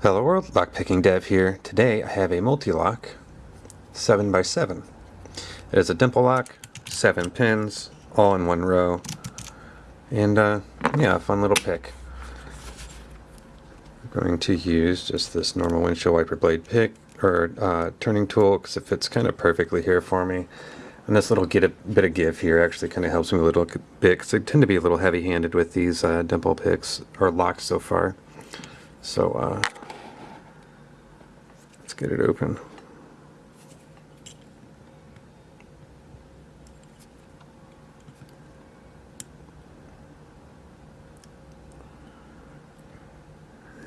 Hello world, Lockpicking Dev here. Today I have a Mul-T-Lock 7x7. It is a dimple lock, 7 pins, all in one row, and uh, yeah, a fun little pick. I'm going to use just this normal windshield wiper blade pick, or uh, turning tool, because it fits kind of perfectly here for me. And this little get a bit of give here actually kind of helps me a little bit, because I tend to be a little heavy-handed with these uh, dimple picks, or locks so far. So, uh, get it open.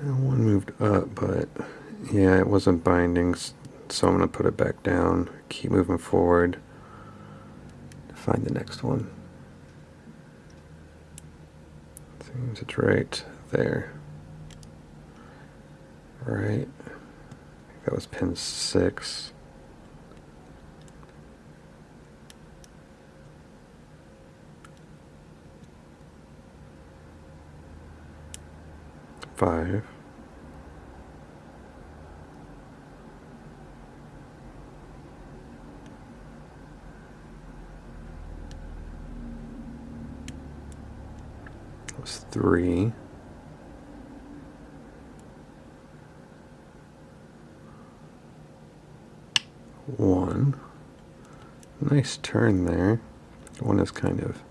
one moved up, but yeah, it wasn't binding, so I'm going to put it back down, keep moving forward to find the next one. Seems it's right there. Right that was pin 6. Five. That was three. One. Nice turn there. One is kind of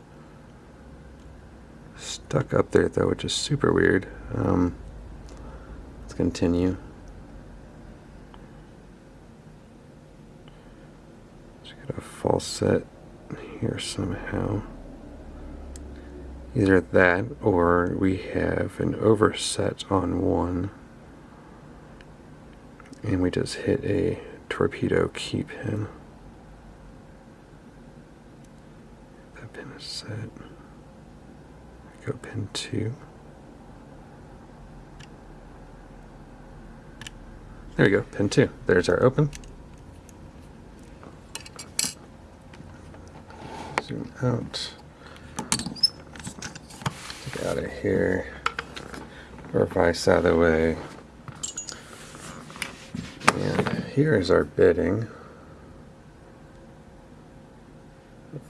stuck up there though, which is super weird. Um, let's continue. Just get a false set here somehow. Either that or we have an overset on one and we just hit a torpedo keep him. That pin is set. Go pin 2. There we go, pin 2. There's our open. Zoom out. Get out of here. Or vice out of the way. Here is our bitting.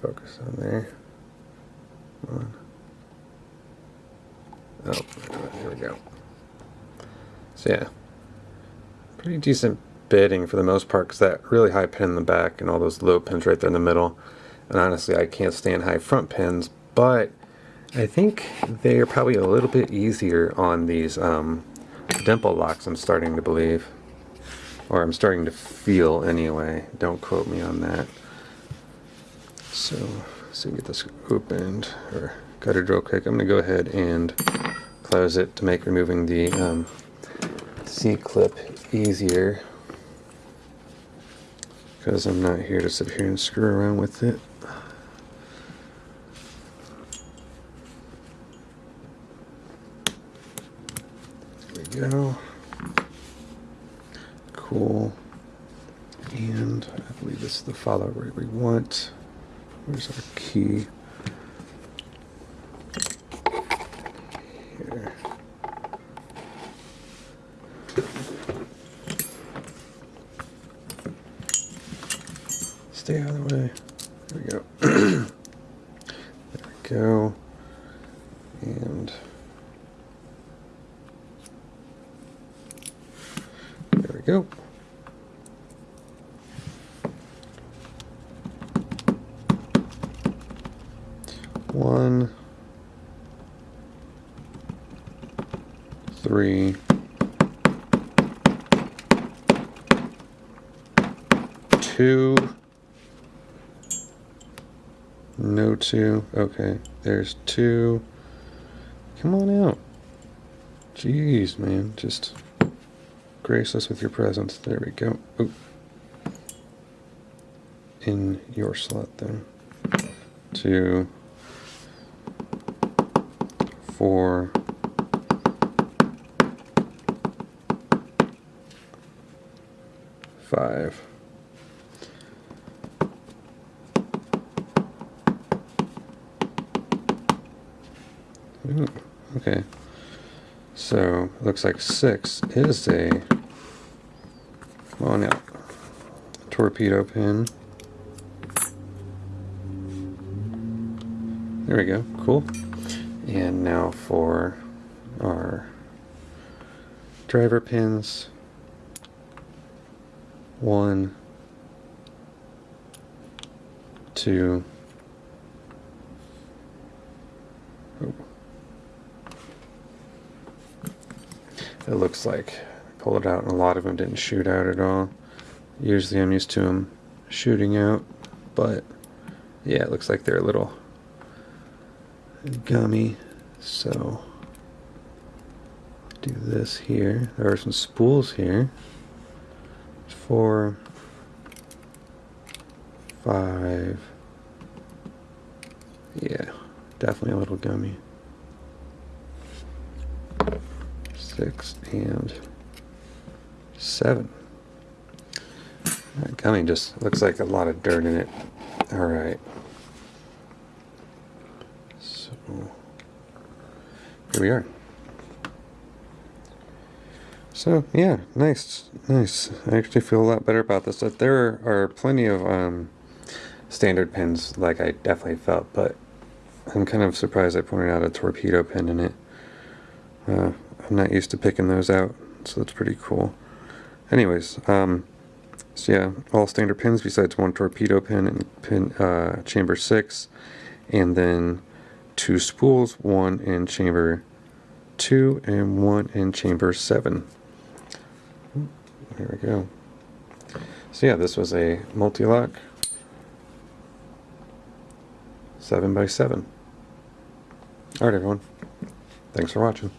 Focus on there. On. Oh, there we go. So yeah, pretty decent bitting for the most part because that really high pin in the back and all those low pins right there in the middle. And honestly, I can't stand high front pins, but I think they are probably a little bit easier on these um, dimple locks, I'm starting to believe. Or I'm starting to feel anyway. Don't quote me on that. So, so get this opened or gutted real quick. I'm going to go ahead and close it to make removing the um, C-clip easier. Because I'm not here to sit here and screw around with it. There we go cool. And I believe this is the follow where we want. Where's our key? Here. Stay out of the way. There we go. there we go. And there we go. one, three, two, no two, okay, there's two, come on out, jeez man, just grace us with your presence, there we go, Ooh. in your slot then, two, four, five. Ooh, okay. So looks like six is a come on torpedo pin. There we go, cool. And now for our driver pins. One, two, oh. it looks like I pulled it out and a lot of them didn't shoot out at all. Usually I'm used to them shooting out, but yeah, it looks like they're a little gummy. So do this here. There are some spools here. Four, five. Yeah, definitely a little gummy. Six and seven. That gummy just looks like a lot of dirt in it. All right. So here we are. So yeah, nice, nice. I actually feel a lot better about this. That there are plenty of um, standard pins, like I definitely felt, but I'm kind of surprised I pointed out a torpedo pin in it. Uh, I'm not used to picking those out, so that's pretty cool. Anyways, um, so yeah, all standard pins besides one torpedo pin and pin uh, chamber six, and then two spools, one in chamber two and one in chamber seven. There we go. So yeah, this was a Mul-T-Lock 7 by 7 Alright everyone, thanks for watching.